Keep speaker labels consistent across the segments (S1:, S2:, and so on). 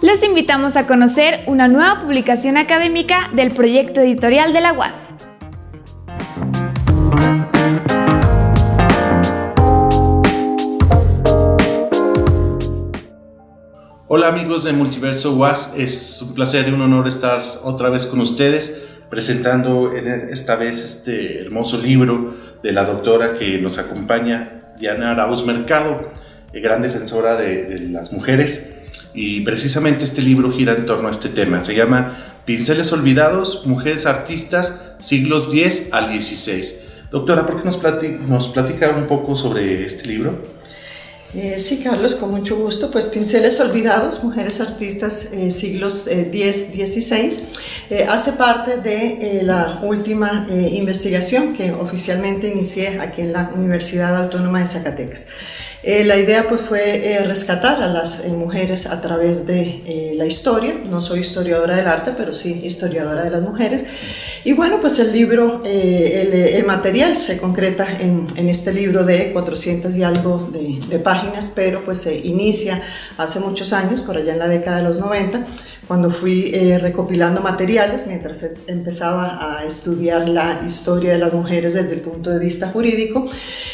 S1: Les invitamos a conocer una nueva publicación académica del proyecto editorial de la UAS.
S2: Hola amigos de Multiverso UAS, es un placer y un honor estar otra vez con ustedes presentando esta vez este hermoso libro de la doctora que nos acompaña, Diana Arauz Mercado, gran defensora de, las mujeres y precisamente este libro gira en torno a este tema. Se llama Pinceles Olvidados, Mujeres Artistas, siglos X al XVI. Doctora, ¿por qué nos, platica un poco sobre este libro?
S3: Eh, sí, Carlos, con mucho gusto. Pues Pinceles Olvidados, Mujeres Artistas, eh, siglos X-XVI, eh, hace parte de la última investigación que oficialmente inicié aquí en la Universidad Autónoma de Zacatecas. Eh, la idea pues fue eh, rescatar a las eh, mujeres a través de la historia, no soy historiadora del arte, pero sí historiadora de las mujeres. Y bueno, pues el libro, el, material se concreta en, en, este libro de 400 y algo de, de páginas, pero pues se inicia hace muchos años, por allá en la década de los 90, cuando fui eh, recopilando materiales mientras empezaba a estudiar la historia de las mujeres desde el punto de vista jurídico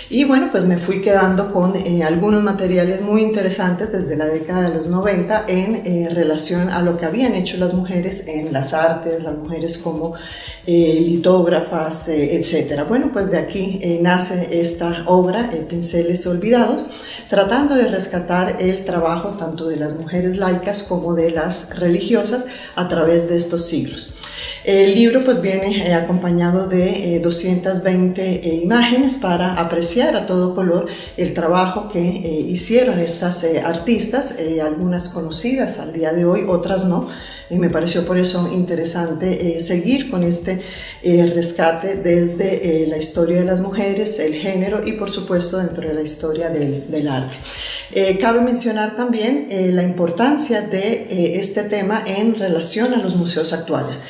S3: y bueno pues me fui quedando con eh, algunos materiales muy interesantes desde la década de los 90 en eh, relación a lo que habían hecho las mujeres en las artes, las mujeres como litógrafas, etcétera. Bueno pues de aquí nace esta obra, Pinceles Olvidados, tratando de rescatar el trabajo tanto de las mujeres laicas como de las religiosas a través de estos siglos. El libro pues viene eh, acompañado de 220 eh, eh, imágenes para apreciar a todo color el trabajo que hicieron estas artistas, algunas conocidas al día de hoy, otras no, y me pareció por eso interesante seguir con este rescate desde la historia de las mujeres, el género y por supuesto dentro de la historia del, arte. cabe mencionar también la importancia de este tema en relación a los museos actuales,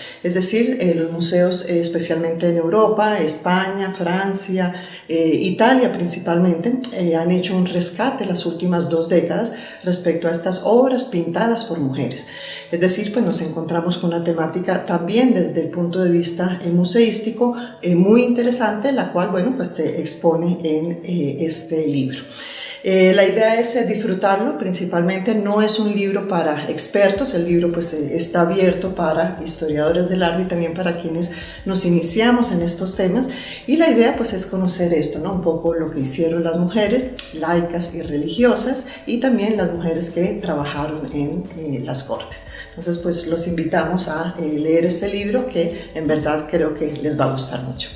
S3: los museos especialmente en Europa, España, Francia, Italia principalmente, han hecho un rescate las últimas dos décadas respecto a estas obras pintadas por mujeres. Es decir, pues nos encontramos con una temática también desde el punto de vista eh, museístico eh, muy interesante, la cual, bueno, pues se expone en eh, este libro. Eh, la idea es eh, disfrutarlo, principalmente no es un libro para expertos, el libro pues eh, está abierto para historiadores del arte y también para quienes nos iniciamos en estos temas y la idea pues es conocer esto, ¿no? un poco lo que hicieron las mujeres laicas y religiosas y también las mujeres que trabajaron en las cortes. Entonces pues los invitamos a leer este libro que en verdad creo que les va a gustar mucho.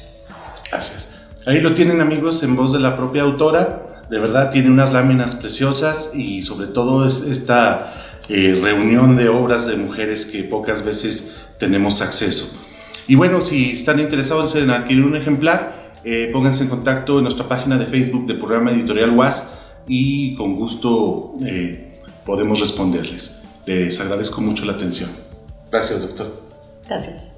S2: Gracias. Ahí lo tienen amigos en voz de la propia autora de verdad tiene unas láminas preciosas y sobre todo es esta eh, reunión de obras de mujeres que pocas veces tenemos acceso. Y bueno, si están interesados en adquirir un ejemplar, eh, pónganse en contacto en nuestra página de Facebook del programa editorial WAS y con gusto eh, podemos responderles. Les agradezco mucho la atención. Gracias, doctor.
S3: Gracias.